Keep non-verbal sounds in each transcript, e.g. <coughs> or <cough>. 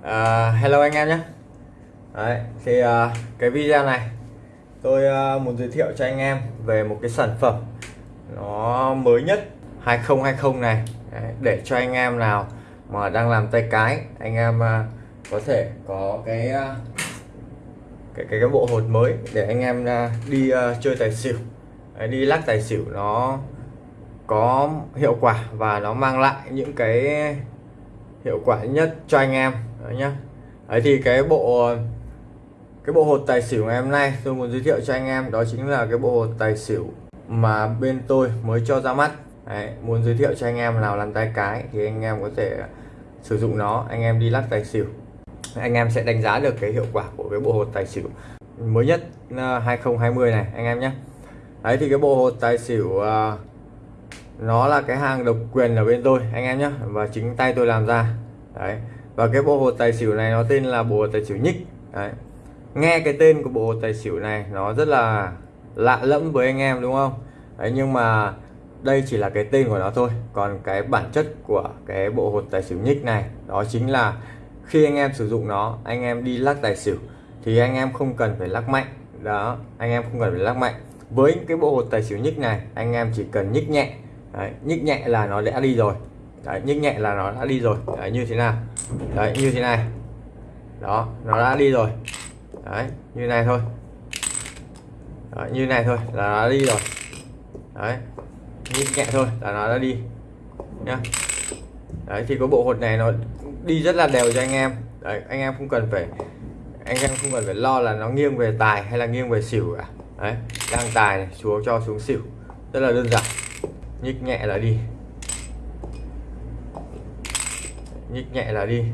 uh, hello anh em nhé. Đấy, thì uh, cái video này tôi uh, muốn giới thiệu cho anh em về một cái sản phẩm nó mới nhất 2020 này. Đấy, để cho anh em nào mà đang làm tay cái anh em uh, có thể có cái, uh, cái cái cái bộ hột mới để anh em uh, đi uh, chơi tài xỉu. Đấy, đi lắc tài xỉu nó có hiệu quả và nó mang lại những cái hiệu quả nhất cho anh em đấy nhá. Đấy thì cái bộ cái bộ hột tài xỉu ngày hôm nay tôi muốn giới thiệu cho anh em đó chính là cái bộ hột tài xỉu mà bên tôi mới cho ra mắt. Đấy, muốn giới thiệu cho anh em nào làm tay cái thì anh em có thể sử dụng nó. Anh em đi lắc tài xỉu. Anh em sẽ đánh giá được cái hiệu quả của cái bộ hột tài xỉu mới nhất à, 2020 này anh em nhé đấy thì cái bộ hột tài xỉu uh, nó là cái hàng độc quyền ở bên tôi anh em nhé và chính tay tôi làm ra. Đấy và cái bộ hột tài xỉu này nó tên là bộ hột tài xỉu nhích. Đấy. Nghe cái tên của bộ hột tài xỉu này nó rất là lạ lẫm với anh em đúng không? Đấy nhưng mà đây chỉ là cái tên của nó thôi. Còn cái bản chất của cái bộ hột tài xỉu nhích này đó chính là khi anh em sử dụng nó anh em đi lắc tài xỉu thì anh em không cần phải lắc mạnh. Đó anh em không cần phải lắc mạnh. Với cái bộ hột tài xỉu nhích này anh em chỉ cần nhích nhẹ. Đấy, nhích nhẹ là nó đã đi rồi đấy, nhích nhẹ là nó đã đi rồi. Đấy, như thế nào? Đấy như thế này. Đó nó đã đi rồi. Đấy như này thôi. Đấy, như này thôi là nó đã đi rồi. Đấy nhích nhẹ thôi là nó đã đi. Nhá. Đấy thì có bộ hột này nó đi rất là đều cho anh em. Đấy anh em không cần phải anh em không cần phải lo là nó nghiêng về tài hay là nghiêng về xỉu cả. Đấy đang tài này xuống cho xuống xỉu. Rất là đơn giản. Nhích nhẹ là đi. Nhích nhẹ là đi.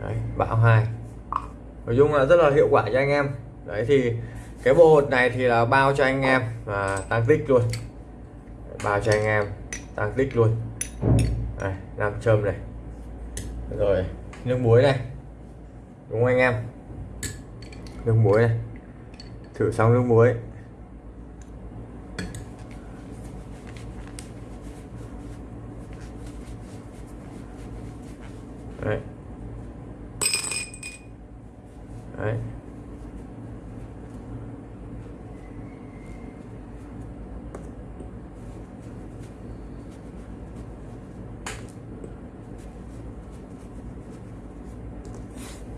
Đấy, bão hai. Nói chung là rất là hiệu quả cho anh em. Đấy thì cái bộ hột này thì là bao cho anh em và tăng tích luôn. Bao cho anh em tăng tích luôn. Đây, nam châm này. Rồi nước muối này. Đúng không anh em? Nước muối này. Thử xong nước muối. Đấy. Đấy.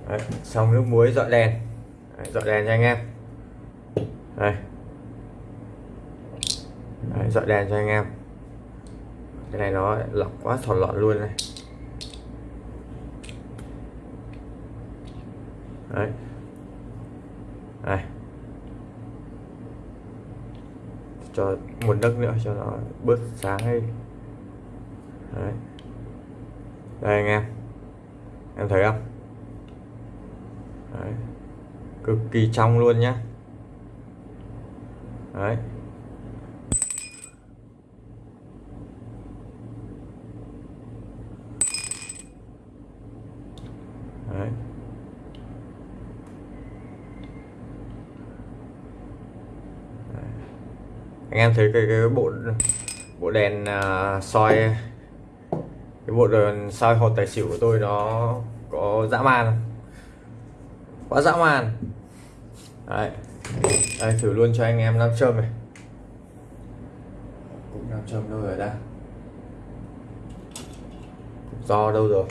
Đấy, xong nước muối dọi đèn. Đấy, dọi đèn cho anh em. Đây. Đấy, dọi đèn cho anh em. Cái này nó lọc quá thọt lọt luôn này. Đấy. Đây cho một nấc nữa, cho nó bớt sáng đi. Đấy. Đây, anh em. Em thấy không? Đấy. cực kỳ trong luôn nhá. Đấy. Anh em thấy cái cái bộ bộ đèn uh, soi cái bộ đèn soi hột tài xỉu của tôi nó có dã man không? Quá dã man. Đấy. Đây thử luôn cho anh em nam châm này. Cũng nam châm đâu rồi đã do đâu rồi?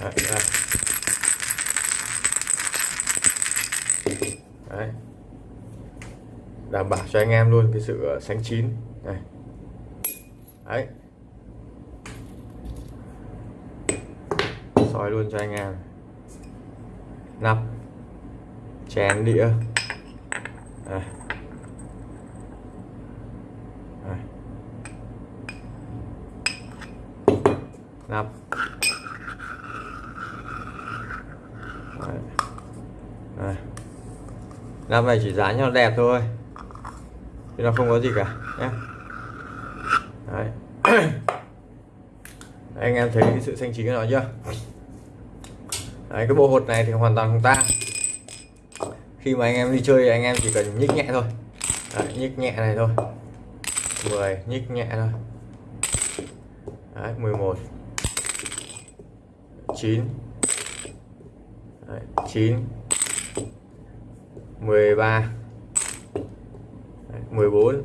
Đấy, đây. Đảm bảo cho anh em luôn cái sự ờ, sáng sánh chín này đấy soi luôn cho anh em nắp chén đĩa đây. Đây. nắp Đây. Đây. nắp này chỉ dán cho đẹp thôi thì nó không có gì cả nhé Đấy. <coughs> anh em thấy cái sự xanh chín của nó chưa? Đấy, cái bộ hột này thì hoàn toàn không tan khi mà anh em đi chơi anh em chỉ cần nhích nhẹ thôi. Đấy, nhích nhẹ này thôi. 10 nhích nhẹ thôi. Đấy, 11 9 Đấy, 9 13 14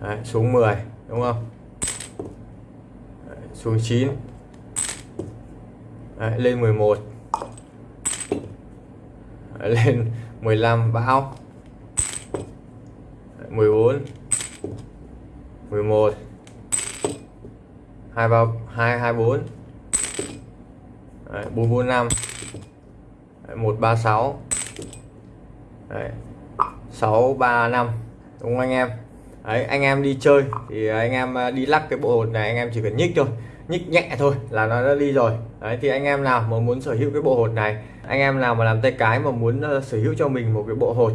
Đấy, xuống 10 đúng không? Đấy, xuống 9 Đấy, lên 11 Đấy, lên 15 bão. 14 11 2 3 2 24 Đấy, 445 Đấy, 136 Đấy, 635 đúng không anh em? Đấy, anh em đi chơi thì anh em à, đi lắc cái bộ hột này anh em chỉ cần nhích thôi nhích nhẹ thôi là nó đã đi rồi. Đấy thì anh em nào mà muốn sở hữu cái bộ hột này anh em nào mà làm tay cái mà muốn à, sở hữu cho mình một cái bộ hột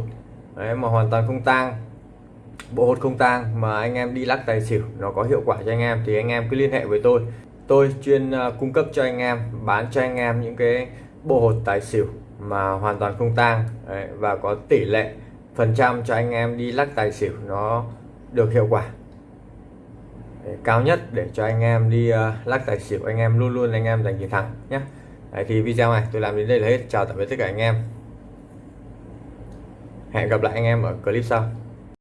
đấy mà hoàn toàn không tang bộ hột không tang mà anh em đi lắc tài xỉu nó có hiệu quả cho anh em thì anh em cứ liên hệ với tôi. Tôi chuyên à, cung cấp cho anh em bán cho anh em những cái bộ hột tài xỉu mà hoàn toàn không tang đấy, và có tỷ lệ phần trăm cho anh em đi lắc tài xỉu nó được hiệu quả. Cao nhất để cho anh em đi uh, lắc tài xỉu anh em luôn luôn anh em giành chiến thắng nhé. Đấy, thì video này tôi làm đến đây là hết. Chào tạm biệt tất cả anh em. Hẹn gặp lại anh em ở clip sau.